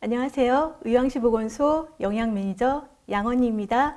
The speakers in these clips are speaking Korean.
안녕하세요. 의왕시 보건소 영양 매니저 양언니입니다.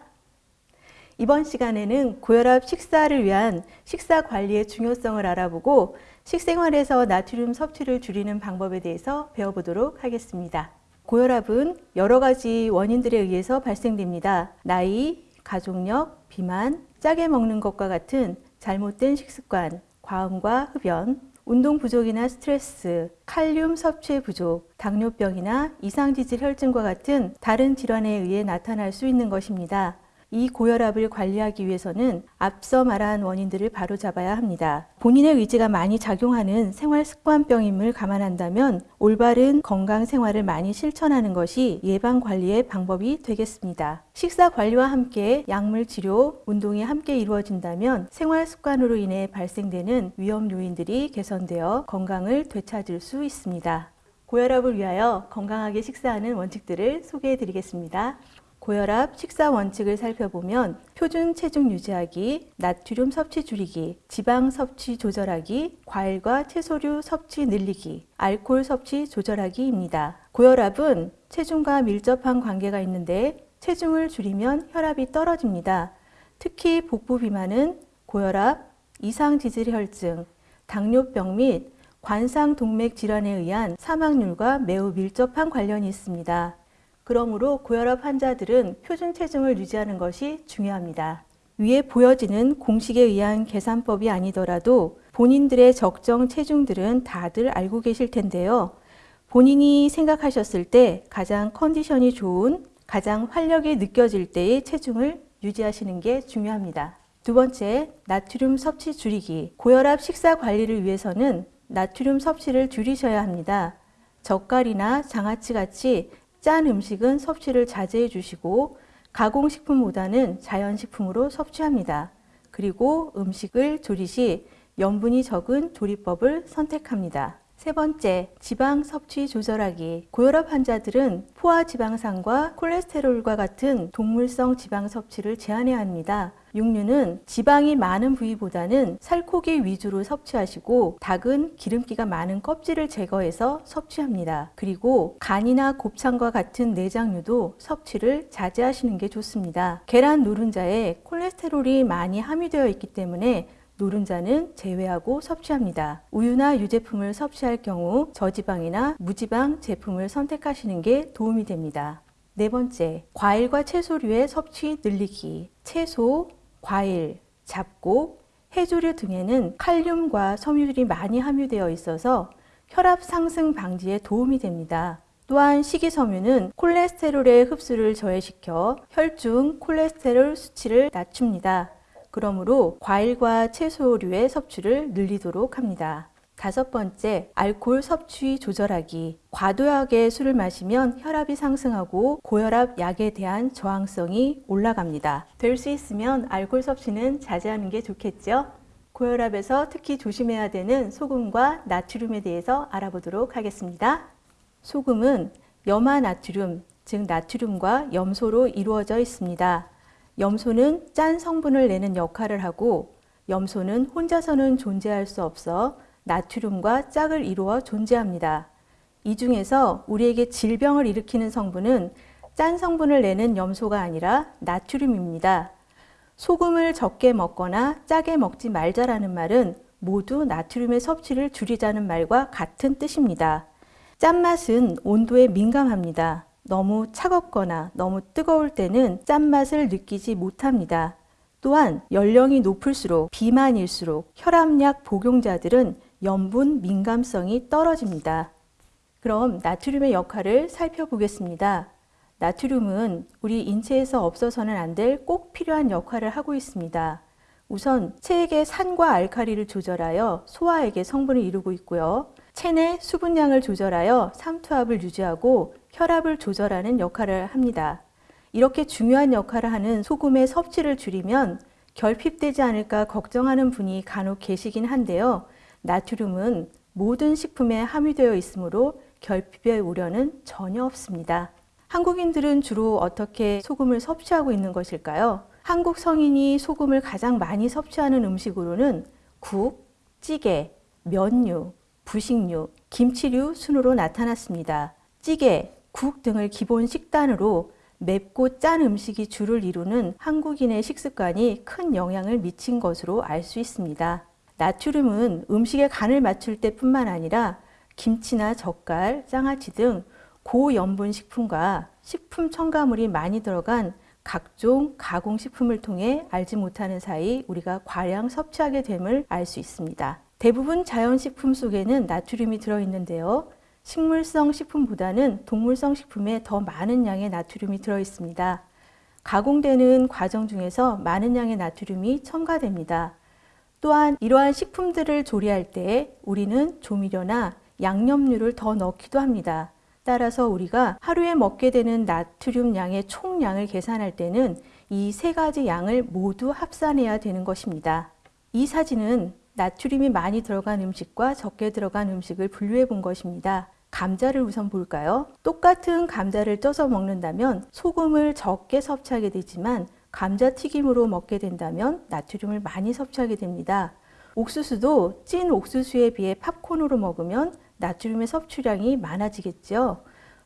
이번 시간에는 고혈압 식사를 위한 식사 관리의 중요성을 알아보고 식생활에서 나트륨 섭취를 줄이는 방법에 대해서 배워보도록 하겠습니다. 고혈압은 여러 가지 원인들에 의해서 발생됩니다. 나이, 가족력, 비만, 짜게 먹는 것과 같은 잘못된 식습관, 과음과 흡연, 운동 부족이나 스트레스, 칼륨 섭취 부족, 당뇨병이나 이상지질 혈증과 같은 다른 질환에 의해 나타날 수 있는 것입니다. 이 고혈압을 관리하기 위해서는 앞서 말한 원인들을 바로잡아야 합니다. 본인의 의지가 많이 작용하는 생활 습관병임을 감안한다면 올바른 건강 생활을 많이 실천하는 것이 예방 관리의 방법이 되겠습니다. 식사 관리와 함께 약물 치료, 운동이 함께 이루어진다면 생활 습관으로 인해 발생되는 위험 요인들이 개선되어 건강을 되찾을 수 있습니다. 고혈압을 위하여 건강하게 식사하는 원칙들을 소개해 드리겠습니다. 고혈압 식사 원칙을 살펴보면 표준 체중 유지하기, 나트륨 섭취 줄이기, 지방 섭취 조절하기, 과일과 채소류 섭취 늘리기, 알코올 섭취 조절하기입니다. 고혈압은 체중과 밀접한 관계가 있는데 체중을 줄이면 혈압이 떨어집니다. 특히 복부 비만은 고혈압, 이상 지질혈증, 당뇨병 및 관상동맥 질환에 의한 사망률과 매우 밀접한 관련이 있습니다. 그러므로 고혈압 환자들은 표준 체중을 유지하는 것이 중요합니다. 위에 보여지는 공식에 의한 계산법이 아니더라도 본인들의 적정 체중들은 다들 알고 계실 텐데요. 본인이 생각하셨을 때 가장 컨디션이 좋은, 가장 활력이 느껴질 때의 체중을 유지하시는 게 중요합니다. 두 번째, 나트륨 섭취 줄이기. 고혈압 식사 관리를 위해서는 나트륨 섭취를 줄이셔야 합니다. 젓갈이나 장아찌 같이 짠 음식은 섭취를 자제해 주시고 가공식품보다는 자연식품으로 섭취합니다. 그리고 음식을 조리 시 염분이 적은 조리법을 선택합니다. 세 번째, 지방 섭취 조절하기. 고혈압 환자들은 포화 지방산과 콜레스테롤과 같은 동물성 지방 섭취를 제한해야 합니다. 육류는 지방이 많은 부위보다는 살코기 위주로 섭취하시고 닭은 기름기가 많은 껍질을 제거해서 섭취합니다. 그리고 간이나 곱창과 같은 내장류도 섭취를 자제하시는 게 좋습니다. 계란 노른자에 콜레스테롤이 많이 함유되어 있기 때문에 노른자는 제외하고 섭취합니다. 우유나 유제품을 섭취할 경우 저지방이나 무지방 제품을 선택하시는 게 도움이 됩니다. 네 번째, 과일과 채소류의 섭취 늘리기. 채소, 과일, 잡곡, 해조류 등에는 칼륨과 섬유들이 많이 함유되어 있어서 혈압 상승 방지에 도움이 됩니다. 또한 식이섬유는 콜레스테롤의 흡수를 저해시켜 혈중 콜레스테롤 수치를 낮춥니다. 그러므로 과일과 채소류의 섭취를 늘리도록 합니다. 다섯 번째, 알코올 섭취 조절하기. 과도하게 술을 마시면 혈압이 상승하고 고혈압 약에 대한 저항성이 올라갑니다. 될 수 있으면 알코올 섭취는 자제하는 게 좋겠죠? 고혈압에서 특히 조심해야 되는 소금과 나트륨에 대해서 알아보도록 하겠습니다. 소금은 염화 나트륨, 즉 나트륨과 염소로 이루어져 있습니다. 염소는 짠 성분을 내는 역할을 하고 염소는 혼자서는 존재할 수 없어 나트륨과 짝을 이루어 존재합니다. 이 중에서 우리에게 질병을 일으키는 성분은 짠 성분을 내는 염소가 아니라 나트륨입니다. 소금을 적게 먹거나 짜게 먹지 말자라는 말은 모두 나트륨의 섭취를 줄이자는 말과 같은 뜻입니다. 짠맛은 온도에 민감합니다. 너무 차갑거나 너무 뜨거울 때는 짠맛을 느끼지 못합니다. 또한 연령이 높을수록 비만일수록 혈압약 복용자들은 염분 민감성이 떨어집니다. 그럼 나트륨의 역할을 살펴보겠습니다. 나트륨은 우리 인체에서 없어서는 안 될 꼭 필요한 역할을 하고 있습니다. 우선 체액의 산과 알카리를 조절하여 소화액의 성분을 이루고 있고요. 체내 수분량을 조절하여 삼투압을 유지하고 혈압을 조절하는 역할을 합니다. 이렇게 중요한 역할을 하는 소금의 섭취를 줄이면 결핍되지 않을까 걱정하는 분이 간혹 계시긴 한데요. 나트륨은 모든 식품에 함유되어 있으므로 결핍의 우려는 전혀 없습니다. 한국인들은 주로 어떻게 소금을 섭취하고 있는 것일까요? 한국 성인이 소금을 가장 많이 섭취하는 음식으로는 국, 찌개, 면류, 부식류, 김치류 순으로 나타났습니다. 찌개, 국 등을 기본 식단으로 맵고 짠 음식이 주를 이루는 한국인의 식습관이 큰 영향을 미친 것으로 알 수 있습니다. 나트륨은 음식의 간을 맞출 때뿐만 아니라 김치나 젓갈, 장아찌 등 고염분 식품과 식품 첨가물이 많이 들어간 각종 가공식품을 통해 알지 못하는 사이 우리가 과량 섭취하게 됨을 알 수 있습니다. 대부분 자연식품 속에는 나트륨이 들어있는데요. 식물성 식품보다는 동물성 식품에 더 많은 양의 나트륨이 들어있습니다. 가공되는 과정 중에서 많은 양의 나트륨이 첨가됩니다. 또한 이러한 식품들을 조리할 때 우리는 조미료나 양념류를 더 넣기도 합니다. 따라서 우리가 하루에 먹게 되는 나트륨 양의 총량을 계산할 때는 이 세 가지 양을 모두 합산해야 되는 것입니다. 이 사진은 나트륨이 많이 들어간 음식과 적게 들어간 음식을 분류해 본 것입니다. 감자를 우선 볼까요? 똑같은 감자를 쪄서 먹는다면 소금을 적게 섭취하게 되지만 감자튀김으로 먹게 된다면 나트륨을 많이 섭취하게 됩니다. 옥수수도 찐 옥수수에 비해 팝콘으로 먹으면 나트륨의 섭취량이 많아지겠죠.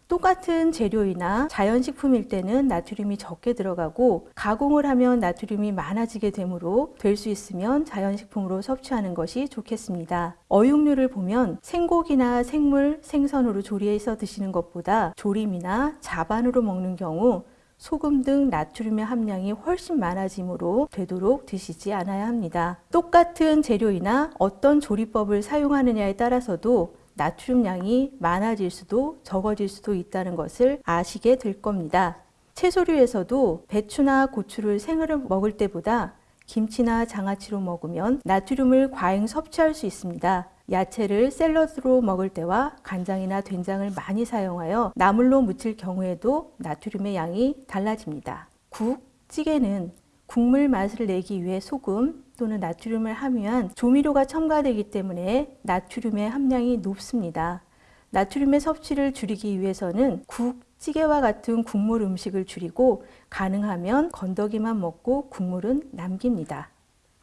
똑같은 재료이나 자연식품일 때는 나트륨이 적게 들어가고 가공을 하면 나트륨이 많아지게 되므로 될 수 있으면 자연식품으로 섭취하는 것이 좋겠습니다. 어육류를 보면 생고기나 생물, 생선으로 조리해서 드시는 것보다 조림이나 자반으로 먹는 경우 소금 등 나트륨의 함량이 훨씬 많아지므로 되도록 드시지 않아야 합니다. 똑같은 재료이나 어떤 조리법을 사용하느냐에 따라서도 나트륨 양이 많아질 수도 적어질 수도 있다는 것을 아시게 될 겁니다. 채소류에서도 배추나 고추를 생으로 먹을 때보다 김치나 장아찌로 먹으면 나트륨을 과잉 섭취할 수 있습니다. 야채를 샐러드로 먹을 때와 간장이나 된장을 많이 사용하여 나물로 무칠 경우에도 나트륨의 양이 달라집니다. 국, 찌개는 국물 맛을 내기 위해 소금 또는 나트륨을 함유한 조미료가 첨가되기 때문에 나트륨의 함량이 높습니다. 나트륨의 섭취를 줄이기 위해서는 국, 찌개와 같은 국물 음식을 줄이고 가능하면 건더기만 먹고 국물은 남깁니다.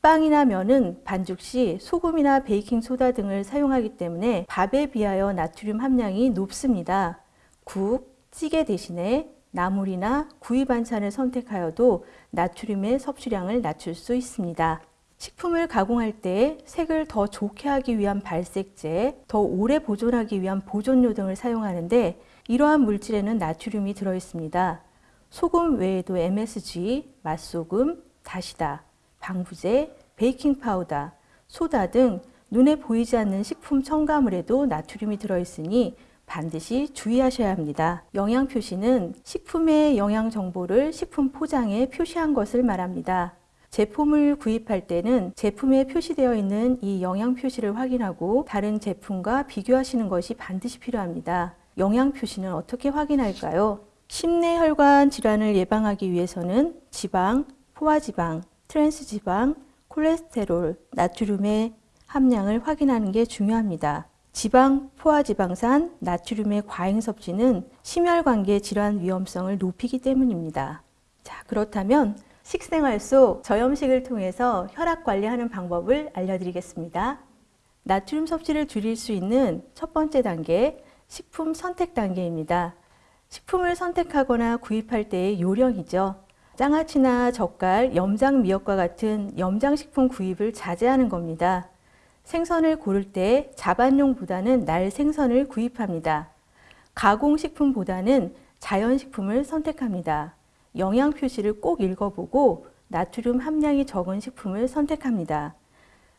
빵이나 면은 반죽 시 소금이나 베이킹소다 등을 사용하기 때문에 밥에 비하여 나트륨 함량이 높습니다. 국, 찌개 대신에 나물이나 구이 반찬을 선택하여도 나트륨의 섭취량을 낮출 수 있습니다. 식품을 가공할 때 색을 더 좋게 하기 위한 발색제, 더 오래 보존하기 위한 보존료 등을 사용하는데 이러한 물질에는 나트륨이 들어 있습니다. 소금 외에도 MSG, 맛소금, 다시다, 방부제, 베이킹 파우더, 소다 등 눈에 보이지 않는 식품 첨가물에도 나트륨이 들어 있으니 반드시 주의하셔야 합니다. 영양 표시는 식품의 영양 정보를 식품 포장에 표시한 것을 말합니다. 제품을 구입할 때는 제품에 표시되어 있는 이 영양 표시를 확인하고 다른 제품과 비교하시는 것이 반드시 필요합니다. 영양 표시는 어떻게 확인할까요? 심내혈관 질환을 예방하기 위해서는 지방, 포화지방, 트랜스지방, 콜레스테롤, 나트륨의 함량을 확인하는 게 중요합니다. 지방, 포화지방산, 나트륨의 과잉 섭취는 심혈관계 질환 위험성을 높이기 때문입니다. 자, 그렇다면 식생활 속 저염식을 통해서 혈압 관리하는 방법을 알려드리겠습니다. 나트륨 섭취를 줄일 수 있는 첫 번째 단계, 식품 선택 단계입니다. 식품을 선택하거나 구입할 때의 요령이죠. 장아찌나 젓갈, 염장 미역과 같은 염장식품 구입을 자제하는 겁니다. 생선을 고를 때 자반용보다는 날 생선을 구입합니다. 가공식품보다는 자연식품을 선택합니다. 영양 표시를 꼭 읽어보고 나트륨 함량이 적은 식품을 선택합니다.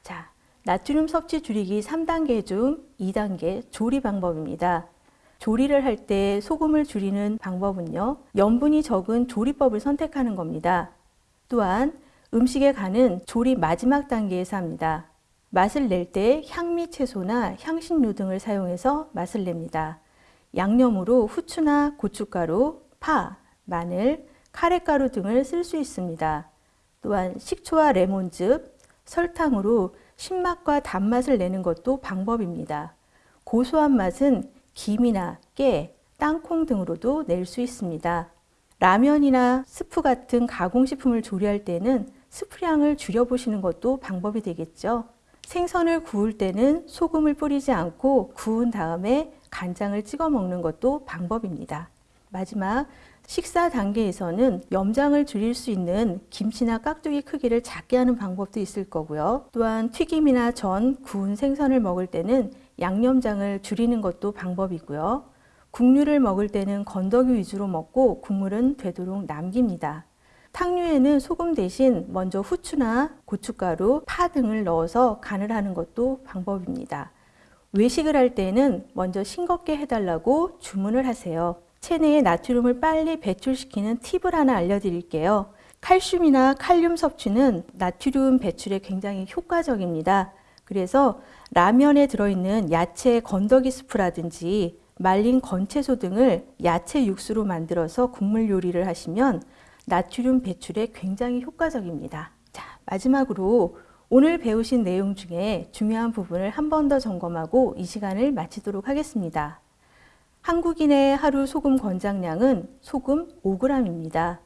자, 나트륨 섭취 줄이기 3단계 중 2단계 조리 방법입니다. 조리를 할 때 소금을 줄이는 방법은요, 염분이 적은 조리법을 선택하는 겁니다. 또한 음식의 간은 조리 마지막 단계에서 합니다. 맛을 낼 때 향미 채소나 향신료 등을 사용해서 맛을 냅니다. 양념으로 후추나 고춧가루, 파, 마늘, 카레가루 등을 쓸 수 있습니다. 또한 식초와 레몬즙, 설탕으로 신맛과 단맛을 내는 것도 방법입니다. 고소한 맛은 김이나 깨, 땅콩 등으로도 낼 수 있습니다. 라면이나 스프 같은 가공식품을 조리할 때는 스프량을 줄여보시는 것도 방법이 되겠죠. 생선을 구울 때는 소금을 뿌리지 않고 구운 다음에 간장을 찍어 먹는 것도 방법입니다. 마지막 식사 단계에서는 염장을 줄일 수 있는 김치나 깍두기 크기를 작게 하는 방법도 있을 거고요. 또한 튀김이나 전, 구운 생선을 먹을 때는 양념장을 줄이는 것도 방법이고요. 국류를 먹을 때는 건더기 위주로 먹고 국물은 되도록 남깁니다. 탕류에는 소금 대신 먼저 후추나 고춧가루, 파 등을 넣어서 간을 하는 것도 방법입니다. 외식을 할 때는 먼저 싱겁게 해달라고 주문을 하세요. 체내에 나트륨을 빨리 배출시키는 팁을 하나 알려드릴게요. 칼슘이나 칼륨 섭취는 나트륨 배출에 굉장히 효과적입니다. 그래서 라면에 들어있는 야채 건더기 스프라든지 말린 건채소 등을 야채 육수로 만들어서 국물 요리를 하시면 나트륨 배출에 굉장히 효과적입니다. 자, 마지막으로 오늘 배우신 내용 중에 중요한 부분을 한 번 더 점검하고 이 시간을 마치도록 하겠습니다. 한국인의 하루 소금 권장량은 소금 5g입니다.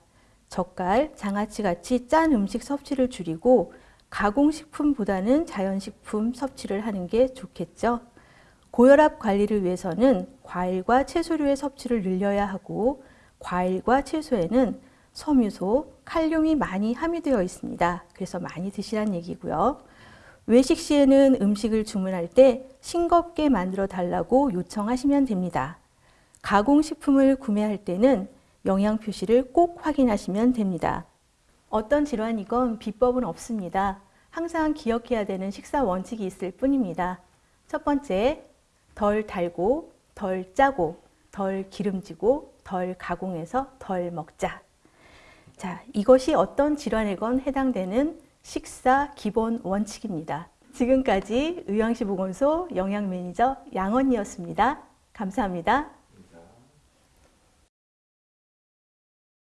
젓갈, 장아찌 같이 짠 음식 섭취를 줄이고 가공식품보다는 자연식품 섭취를 하는 게 좋겠죠. 고혈압 관리를 위해서는 과일과 채소류의 섭취를 늘려야 하고 과일과 채소에는 섬유소, 칼륨이 많이 함유되어 있습니다. 그래서 많이 드시라는 얘기고요. 외식 시에는 음식을 주문할 때 싱겁게 만들어 달라고 요청하시면 됩니다. 가공식품을 구매할 때는 영양 표시를 꼭 확인하시면 됩니다. 어떤 질환이건 비법은 없습니다. 항상 기억해야 되는 식사 원칙이 있을 뿐입니다. 첫 번째, 덜 달고, 덜 짜고, 덜 기름지고, 덜 가공해서 덜 먹자. 자, 이것이 어떤 질환에건 해당되는 식사 기본 원칙입니다. 지금까지 의왕시 보건소 영양매니저 양언이었습니다. 감사합니다.